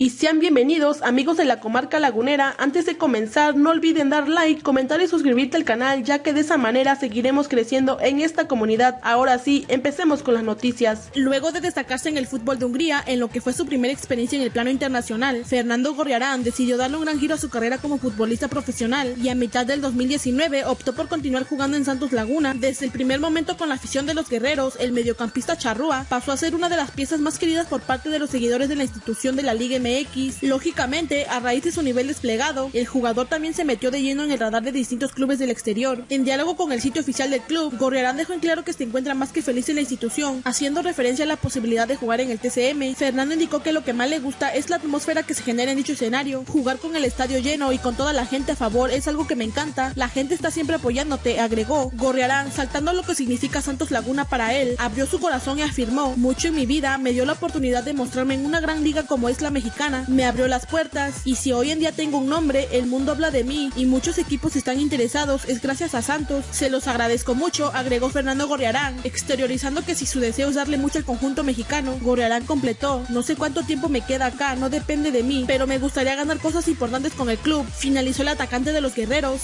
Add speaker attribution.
Speaker 1: y sean bienvenidos amigos de la comarca lagunera. Antes de comenzar no olviden dar like, comentar y suscribirte al canal ya que de esa manera seguiremos creciendo en esta comunidad. Ahora sí, empecemos con las noticias.
Speaker 2: Luego de destacarse en el fútbol de Hungría en lo que fue su primera experiencia en el plano internacional, Fernando Gorriarán decidió darle un gran giro a su carrera como futbolista profesional y a mitad del 2019 optó por continuar jugando en Santos Laguna. Desde el primer momento con la afición de los guerreros, el mediocampista Charrúa pasó a ser una de las piezas más queridas por parte de los seguidores de la institución de la Liga MX X, Lógicamente, a raíz de su nivel desplegado, el jugador también se metió de lleno en el radar de distintos clubes del exterior. En diálogo con el sitio oficial del club, Gorriarán dejó en claro que se encuentra más que feliz en la institución, haciendo referencia a la posibilidad de jugar en el TCM. Fernando indicó que lo que más le gusta es la atmósfera que se genera en dicho escenario. Jugar con el estadio lleno y con toda la gente a favor es algo que me encanta. La gente está siempre apoyándote, agregó. Gorriarán, saltando lo que significa Santos Laguna para él, abrió su corazón y afirmó, mucho en mi vida me dio la oportunidad de mostrarme en una gran liga como es la me abrió las puertas y si hoy en día tengo un nombre, el mundo habla de mí y muchos equipos están interesados, es gracias a Santos. Se los agradezco mucho, agregó Fernando Gorriarán, exteriorizando que si su deseo es darle mucho al conjunto mexicano, Gorriarán completó, no sé cuánto tiempo me queda acá, no depende de mí, pero me gustaría ganar cosas importantes con el club, finalizó el atacante de los guerreros.